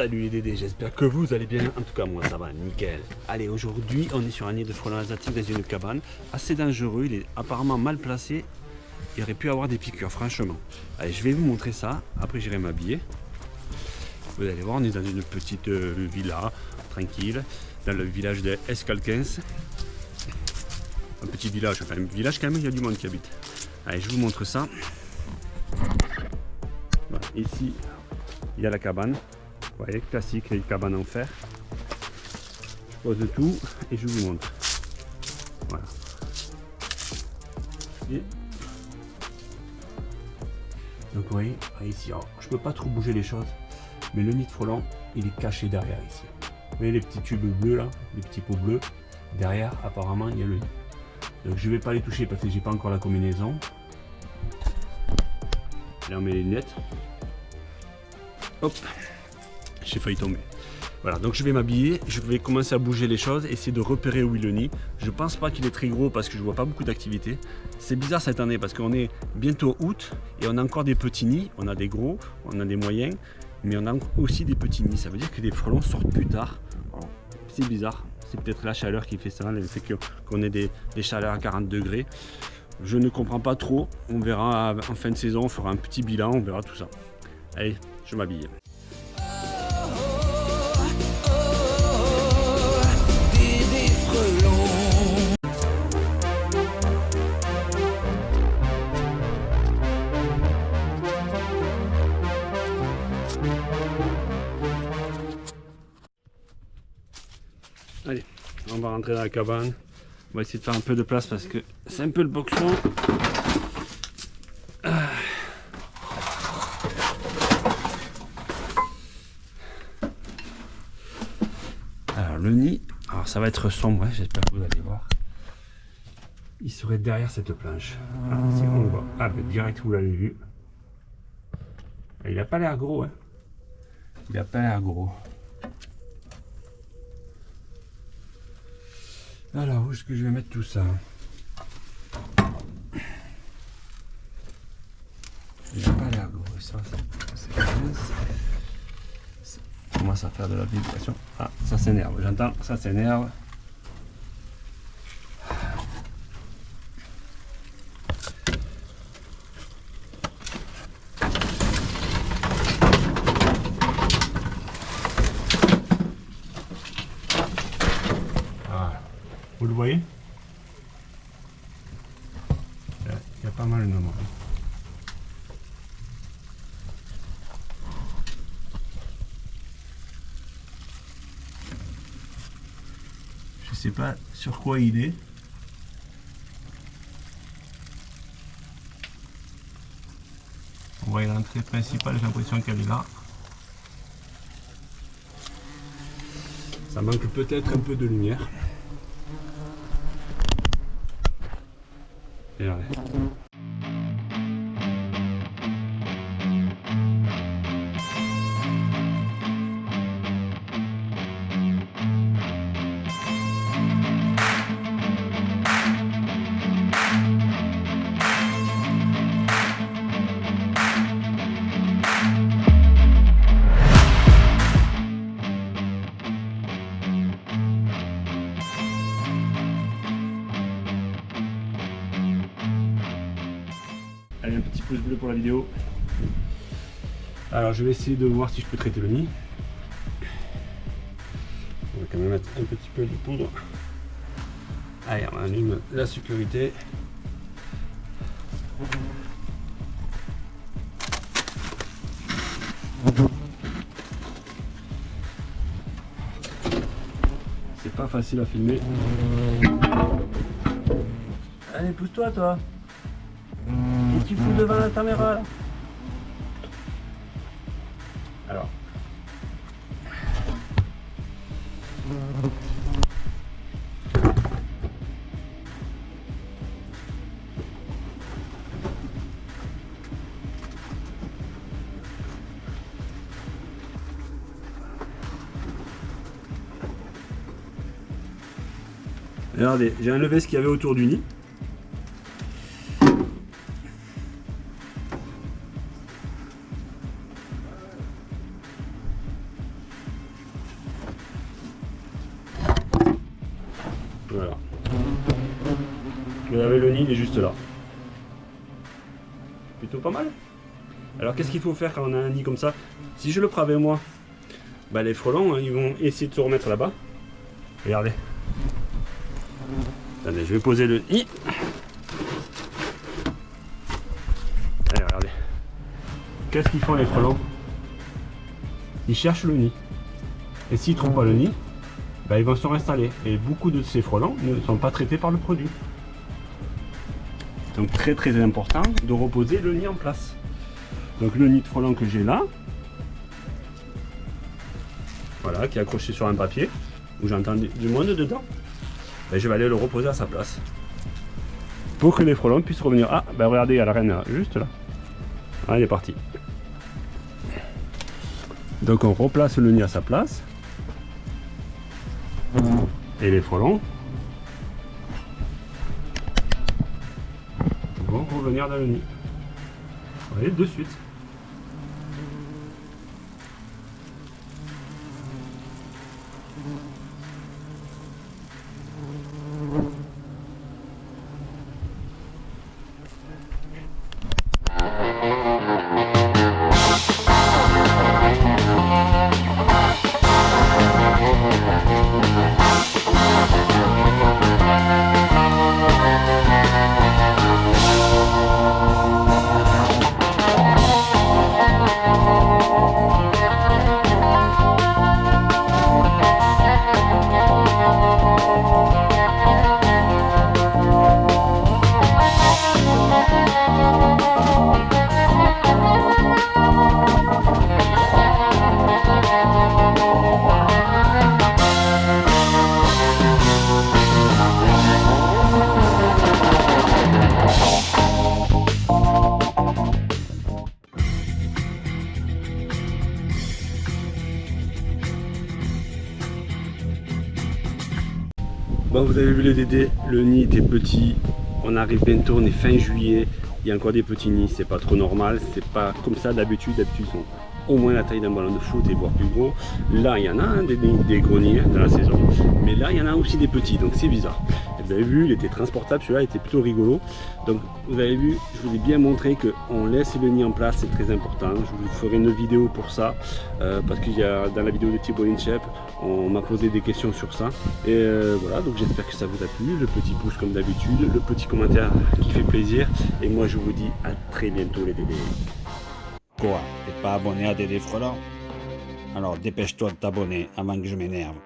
Salut les Dédés, j'espère que vous allez bien. En tout cas, moi ça va, nickel. Allez, aujourd'hui, on est sur un nid de frelons asiatiques dans une cabane. Assez dangereux, il est apparemment mal placé. Il aurait pu avoir des piqûres, franchement. Allez, je vais vous montrer ça. Après, j'irai m'habiller. Vous allez voir, on est dans une petite euh, villa, tranquille, dans le village de Escalquens. Un petit village, enfin un village quand même, il y a du monde qui habite. Allez, je vous montre ça. ici, il y a la cabane. Voyez, classique, les cabanes en fer. Je pose tout et je vous montre. Voilà. Donc vous voyez, ici, je peux pas trop bouger les choses, mais le frelon, il est caché derrière ici. Vous voyez les petits tubes bleus là, les petits pots bleus, derrière apparemment il y a le nid. Donc je vais pas les toucher parce que j'ai pas encore la combinaison. Là on met les lunettes. Hop, j'ai failli tomber. Voilà, donc je vais m'habiller, je vais commencer à bouger les choses, essayer de repérer où est le nid. Je pense pas qu'il est très gros parce que je vois pas beaucoup d'activité. C'est bizarre cette année parce qu'on est bientôt août et on a encore des petits nids. On a des gros, on a des moyens, mais on a aussi des petits nids. Ça veut dire que les frelons sortent plus tard. C'est bizarre, c'est peut-être la chaleur qui fait ça, le fait qu'on ait des, des chaleurs à 40 degrés. Je ne comprends pas trop. On verra en fin de saison, on fera un petit bilan, on verra tout ça. Allez, je m'habille. On va rentrer dans la cabane. On va essayer de faire un peu de place parce que c'est un peu le boxon. Alors le nid, alors ça va être sombre, hein, j'espère que vous allez voir. Il serait derrière cette planche. Ah, si on voit. Ah, ben, direct vous l'avez vu. Il n'a pas l'air gros. Hein. Il n'a pas l'air gros. Alors, où est-ce que je vais mettre tout ça Il pas l'air gros, Ça commence à faire de la vibration. Ah, ça s'énerve, j'entends, ça s'énerve. Vous le voyez Il y a pas mal de moments. Je sais pas sur quoi il est. On voit l'entrée principale, j'ai l'impression qu'elle est là. Ça manque peut-être un peu de lumière. You? Allez, un petit pouce bleu pour la vidéo. Alors, je vais essayer de voir si je peux traiter le nid. On va quand même mettre un petit peu de poudre. Allez, on allume la sécurité. C'est pas facile à filmer. Allez, pousse-toi, toi. Tu fous devant la caméra là Alors. Regardez, j'ai enlevé ce qu'il y avait autour du nid. Plutôt pas mal. Alors qu'est-ce qu'il faut faire quand on a un nid comme ça? Si je le prends avec moi, bah, les frelons, hein, ils vont essayer de se remettre là-bas. Regardez. Attendez, je vais poser le nid. Allez, regardez. Qu'est-ce qu'ils font les frelons? Ils cherchent le nid. Et s'ils ne trouvent pas le nid, bah, ils vont se réinstaller. Et beaucoup de ces frelons ne sont pas traités par le produit. Donc très très important de reposer le nid en place. Donc le nid de frelon que j'ai là, voilà, qui est accroché sur un papier, où j'entends du monde dedans, ben, je vais aller le reposer à sa place. Pour que les frelons puissent revenir. Ah, ben regardez, il y a la reine juste là. Ah, elle est partie. Donc on replace le nid à sa place. Et les frelons nid. Vous voyez, de suite. Bon, vous avez vu le dédé, le nid était petit. On arrive bientôt, on est fin juillet. Il y a encore des petits nids, c'est pas trop normal. C'est pas comme ça d'habitude. D'habitude, ils sont au moins la taille d'un ballon de foot et voire plus gros. Là, il y en a des, des, gros nids dans la saison. Mais là, il y en a aussi des petits, donc c'est bizarre. Vous avez vu, il était transportable, celui-là était plutôt rigolo. Donc, vous avez vu, je vous ai bien montré qu'on laisse le nid en place, c'est très important. Je vous ferai une vidéo pour ça, euh, parce qu'il y a dans la vidéo de Thibaut Inchep, on m'a posé des questions sur ça. Et euh, voilà, donc j'espère que ça vous a plu. Le petit pouce comme d'habitude, le petit commentaire qui fait plaisir. Et moi, je vous dis à très bientôt les bébés. Quoi T'es pas abonné à Dédé Frelant Alors dépêche-toi de t'abonner avant que je m'énerve.